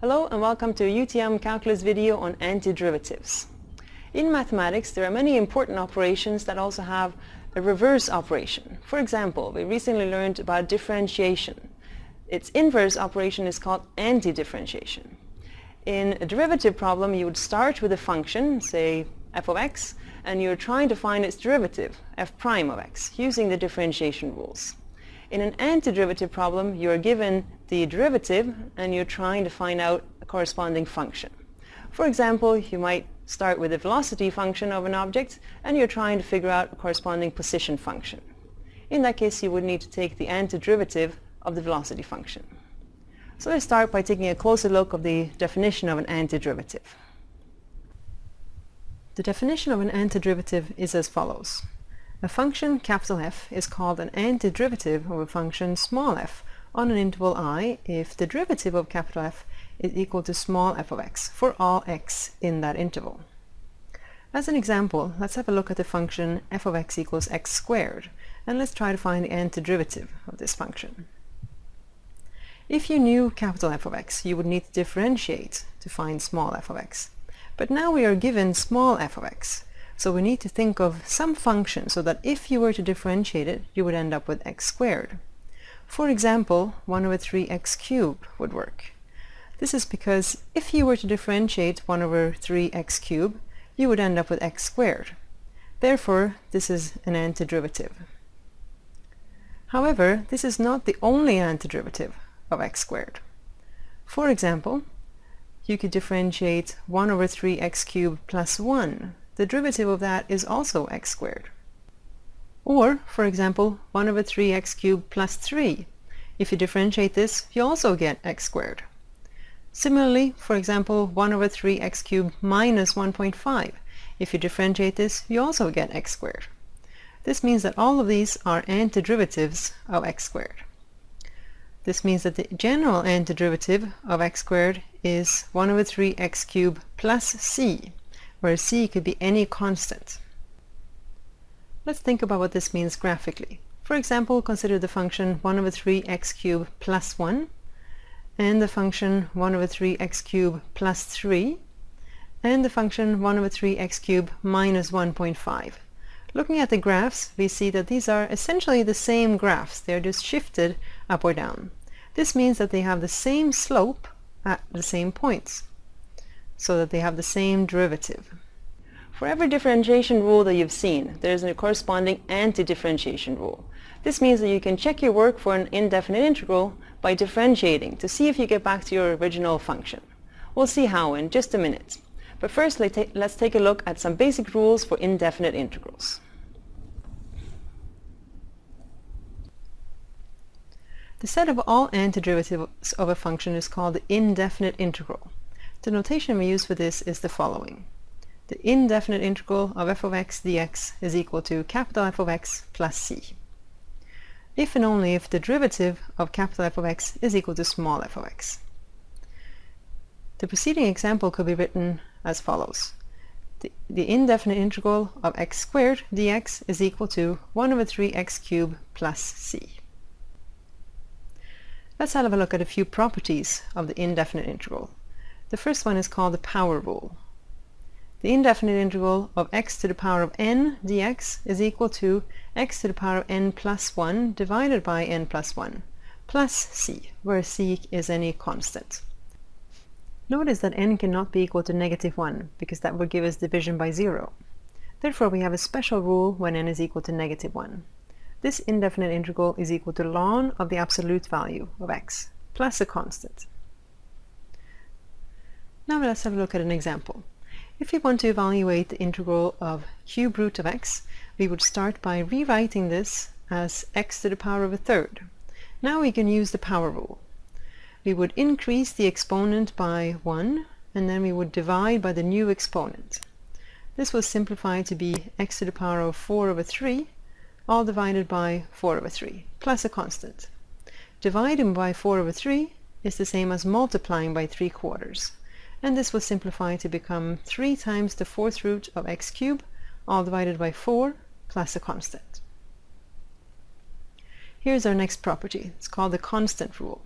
Hello and welcome to a UTM Calculus video on antiderivatives. In mathematics there are many important operations that also have a reverse operation. For example, we recently learned about differentiation. Its inverse operation is called antidifferentiation. In a derivative problem you would start with a function, say f of x, and you're trying to find its derivative, f prime of x, using the differentiation rules. In an antiderivative problem, you are given the derivative and you're trying to find out a corresponding function. For example, you might start with the velocity function of an object and you're trying to figure out a corresponding position function. In that case, you would need to take the antiderivative of the velocity function. So let's start by taking a closer look of the definition of an antiderivative. The definition of an antiderivative is as follows. A function capital F is called an antiderivative of a function small f on an interval i if the derivative of capital F is equal to small f of x for all x in that interval. As an example, let's have a look at the function f of x equals x squared, and let's try to find the antiderivative of this function. If you knew capital F of x, you would need to differentiate to find small f of x. But now we are given small f of x, so we need to think of some function so that if you were to differentiate it, you would end up with x squared. For example, 1 over 3x cubed would work. This is because if you were to differentiate 1 over 3x cubed, you would end up with x squared. Therefore, this is an antiderivative. However, this is not the only antiderivative of x squared. For example, you could differentiate 1 over 3x cubed plus 1 the derivative of that is also x squared. Or, for example, 1 over 3x cubed plus 3. If you differentiate this, you also get x squared. Similarly, for example, 1 over 3x cubed minus 1.5. If you differentiate this, you also get x squared. This means that all of these are antiderivatives of x squared. This means that the general antiderivative of x squared is 1 over 3x cubed plus c where c could be any constant. Let's think about what this means graphically. For example, consider the function 1 over 3 x cubed plus 1 and the function 1 over 3 x cubed plus 3 and the function 1 over 3 x cubed minus 1.5. Looking at the graphs, we see that these are essentially the same graphs. They're just shifted up or down. This means that they have the same slope at the same points so that they have the same derivative. For every differentiation rule that you've seen, there's a corresponding anti-differentiation rule. This means that you can check your work for an indefinite integral by differentiating to see if you get back to your original function. We'll see how in just a minute. But first, let's take a look at some basic rules for indefinite integrals. The set of all antiderivatives of a function is called the indefinite integral. The notation we use for this is the following. The indefinite integral of f of x dx is equal to capital F of x plus c. If and only if the derivative of capital F of x is equal to small f of x. The preceding example could be written as follows. The, the, indefinite integral of x squared dx is equal to 1 over 3x cubed plus c. Let's have a look at a few properties of the indefinite integral. The first one is called the power rule. The indefinite integral of x to the power of n dx is equal to x to the power of n plus 1 divided by n plus 1 plus c, where c is any constant. Notice that n cannot be equal to negative 1, because that would give us division by 0. Therefore, we have a special rule when n is equal to negative 1. This indefinite integral is equal to ln of the absolute value of x, plus a constant. Now let's have a look at an example. If we want to evaluate the integral of cube root of x, we would start by rewriting this as x to the power of a third. Now we can use the power rule. We would increase the exponent by 1, and then we would divide by the new exponent. This will simplify to be x to the power of 4 over 3, all divided by 4 over 3, plus a constant. Dividing by 4 over 3 is the same as multiplying by 3 quarters and this will simplify to become 3 times the fourth root of x cubed, all divided by 4, plus a constant. Here's our next property. It's called the constant rule.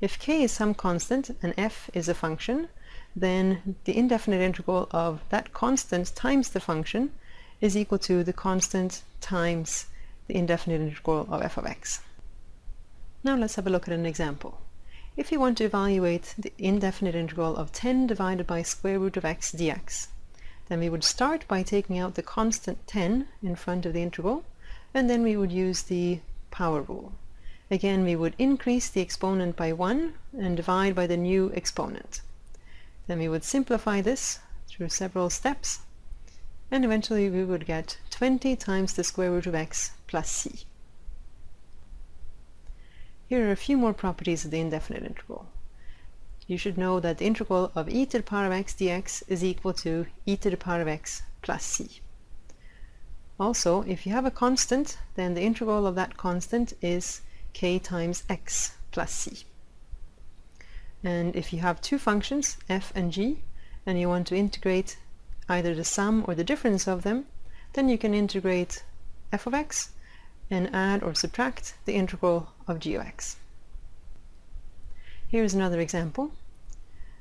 If k is some constant and f is a function, then the indefinite integral of that constant times the function is equal to the constant times the indefinite integral of f of x. Now let's have a look at an example. If you want to evaluate the indefinite integral of 10 divided by square root of x dx, then we would start by taking out the constant 10 in front of the integral, and then we would use the power rule. Again, we would increase the exponent by 1 and divide by the new exponent. Then we would simplify this through several steps, and eventually we would get 20 times the square root of x plus c. Here are a few more properties of the indefinite integral. You should know that the integral of e to the power of x dx is equal to e to the power of x plus c. Also, if you have a constant, then the integral of that constant is k times x plus c. And if you have two functions, f and g, and you want to integrate either the sum or the difference of them, then you can integrate f of x and add or subtract the integral of g of x. Here's another example.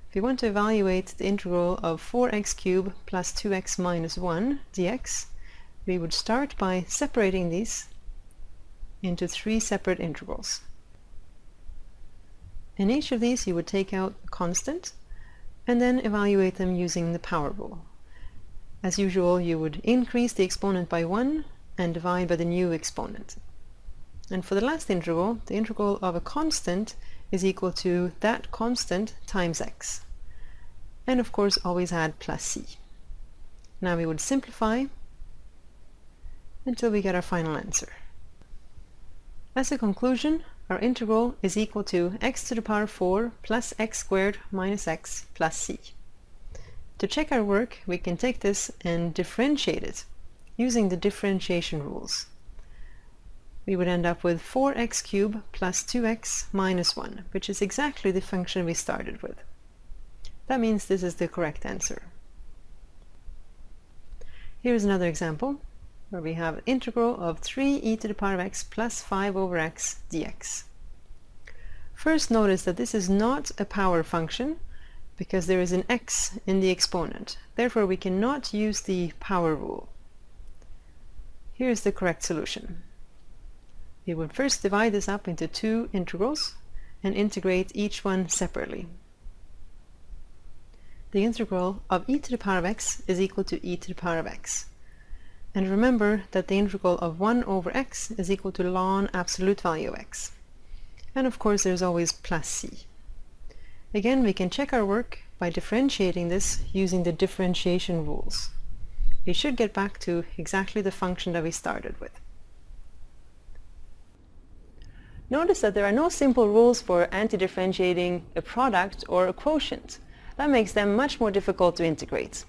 If we want to evaluate the integral of 4x cubed plus 2x minus 1 dx, we would start by separating these into three separate integrals. In each of these you would take out a constant and then evaluate them using the power rule. As usual, you would increase the exponent by 1 and divide by the new exponent. And for the last integral, the integral of a constant is equal to that constant times x. And of course always add plus c. Now we would simplify until we get our final answer. As a conclusion, our integral is equal to x to the power 4 plus x squared minus x plus c. To check our work, we can take this and differentiate it using the differentiation rules. We would end up with 4x cubed plus 2x minus 1, which is exactly the function we started with. That means this is the correct answer. Here's another example where we have integral of 3 e to the power of x plus 5 over x dx. First notice that this is not a power function because there is an x in the exponent. Therefore we cannot use the power rule. Here's the correct solution. We would first divide this up into two integrals and integrate each one separately. The integral of e to the power of x is equal to e to the power of x. And remember that the integral of 1 over x is equal to ln absolute value of x. And of course there's always plus c. Again, we can check our work by differentiating this using the differentiation rules we should get back to exactly the function that we started with. Notice that there are no simple rules for anti-differentiating a product or a quotient. That makes them much more difficult to integrate.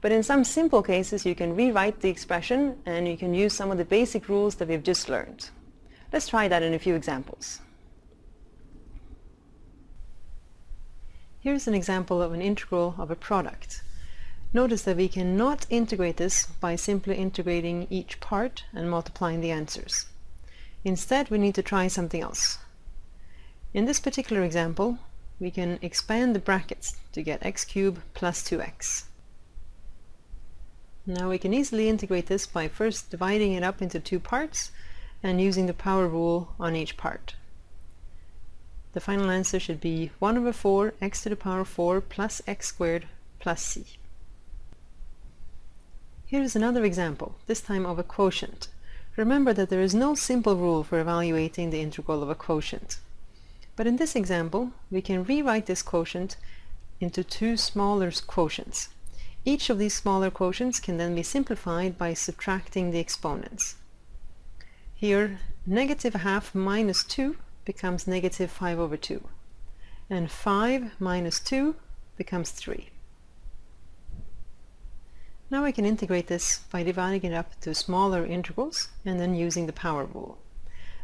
But in some simple cases you can rewrite the expression and you can use some of the basic rules that we've just learned. Let's try that in a few examples. Here's an example of an integral of a product. Notice that we cannot integrate this by simply integrating each part and multiplying the answers. Instead, we need to try something else. In this particular example, we can expand the brackets to get x cubed plus 2x. Now we can easily integrate this by first dividing it up into two parts and using the power rule on each part. The final answer should be 1 over 4 x to the power 4 plus x squared plus c. Here is another example, this time of a quotient. Remember that there is no simple rule for evaluating the integral of a quotient. But in this example, we can rewrite this quotient into two smaller quotients. Each of these smaller quotients can then be simplified by subtracting the exponents. Here, negative half minus 2 becomes negative 5 over 2. And 5 minus 2 becomes 3. Now we can integrate this by dividing it up to smaller integrals and then using the power rule.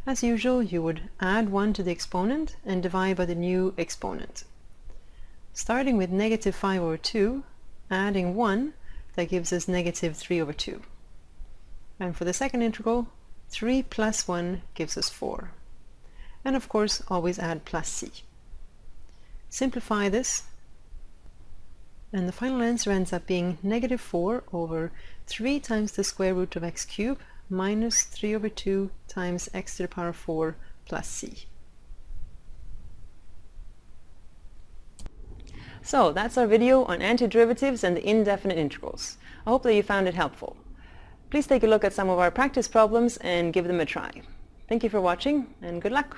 As usual, you would add 1 to the exponent and divide by the new exponent. Starting with negative 5 over 2, adding 1, that gives us negative 3 over 2. And for the second integral, 3 plus 1 gives us 4. And of course, always add plus c. Simplify this and the final answer ends up being negative 4 over 3 times the square root of x cubed minus 3 over 2 times x to the power 4 plus c. So that's our video on antiderivatives and the indefinite integrals. I hope that you found it helpful. Please take a look at some of our practice problems and give them a try. Thank you for watching and good luck!